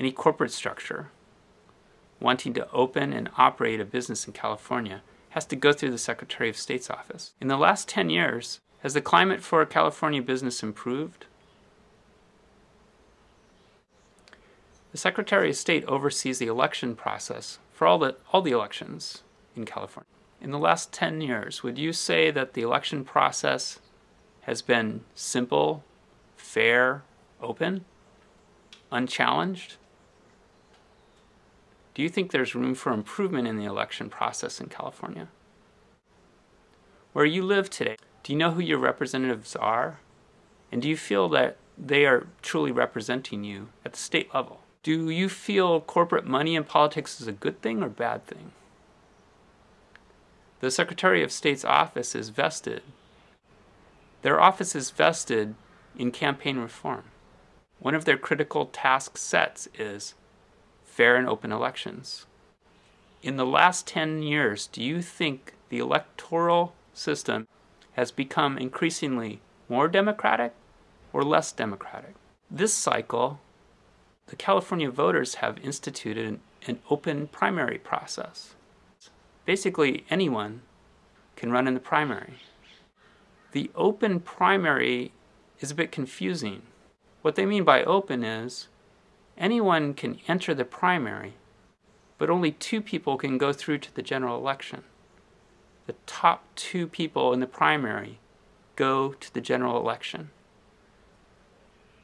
any corporate structure wanting to open and operate a business in California has to go through the Secretary of State's office. In the last 10 years, has the climate for a California business improved? The Secretary of State oversees the election process for all the, all the elections in California. In the last 10 years, would you say that the election process has been simple, fair, open, unchallenged? Do you think there's room for improvement in the election process in California? Where you live today, do you know who your representatives are? And do you feel that they are truly representing you at the state level? Do you feel corporate money in politics is a good thing or bad thing? The Secretary of State's office is vested. Their office is vested in campaign reform. One of their critical task sets is fair and open elections. In the last 10 years, do you think the electoral system has become increasingly more democratic or less democratic? This cycle, the California voters have instituted an, an open primary process. Basically, anyone can run in the primary. The open primary is a bit confusing. What they mean by open is anyone can enter the primary, but only two people can go through to the general election. The top two people in the primary go to the general election.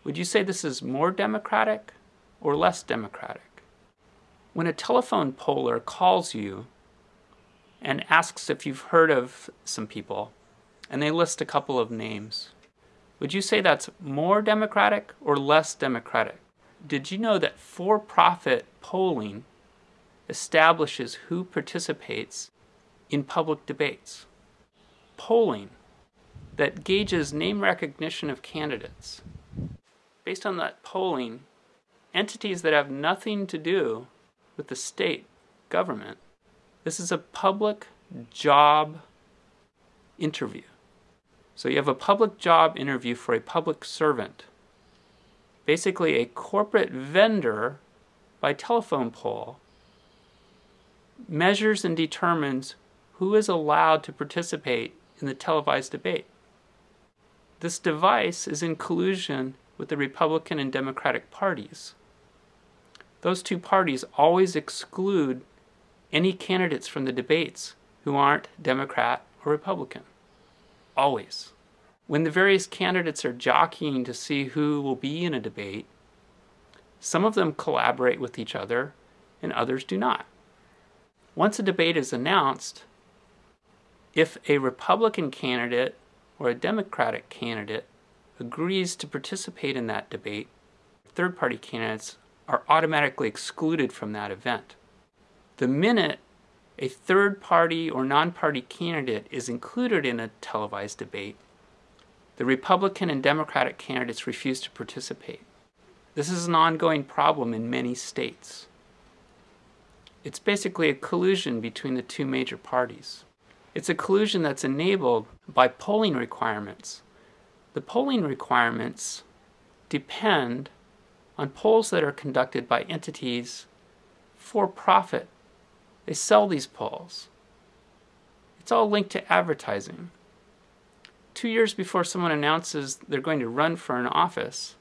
Would you say this is more democratic or less democratic? When a telephone poller calls you and asks if you've heard of some people, and they list a couple of names, would you say that's more democratic or less democratic? Did you know that for-profit polling establishes who participates in public debates? Polling that gauges name recognition of candidates. Based on that polling, entities that have nothing to do with the state government, this is a public job interview. So you have a public job interview for a public servant basically a corporate vendor by telephone poll measures and determines who is allowed to participate in the televised debate. This device is in collusion with the Republican and Democratic parties. Those two parties always exclude any candidates from the debates who aren't Democrat or Republican. Always. When the various candidates are jockeying to see who will be in a debate, some of them collaborate with each other and others do not. Once a debate is announced, if a Republican candidate or a Democratic candidate agrees to participate in that debate, third party candidates are automatically excluded from that event. The minute a third party or non party candidate is included in a televised debate, the Republican and Democratic candidates refuse to participate. This is an ongoing problem in many states. It's basically a collusion between the two major parties. It's a collusion that's enabled by polling requirements. The polling requirements depend on polls that are conducted by entities for profit. They sell these polls. It's all linked to advertising two years before someone announces they're going to run for an office,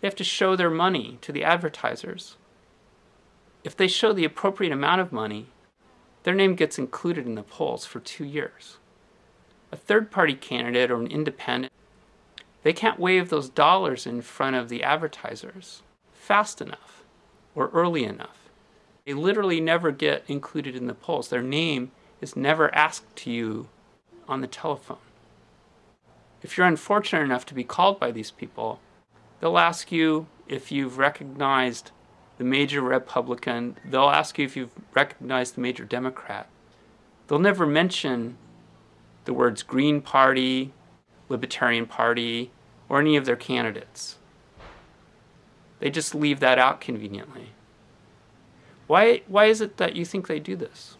they have to show their money to the advertisers. If they show the appropriate amount of money, their name gets included in the polls for two years. A third party candidate or an independent, they can't wave those dollars in front of the advertisers fast enough or early enough. They literally never get included in the polls. Their name is never asked to you on the telephone. If you're unfortunate enough to be called by these people, they'll ask you if you've recognized the major Republican, they'll ask you if you've recognized the major Democrat. They'll never mention the words Green Party, Libertarian Party, or any of their candidates. They just leave that out conveniently. Why, why is it that you think they do this?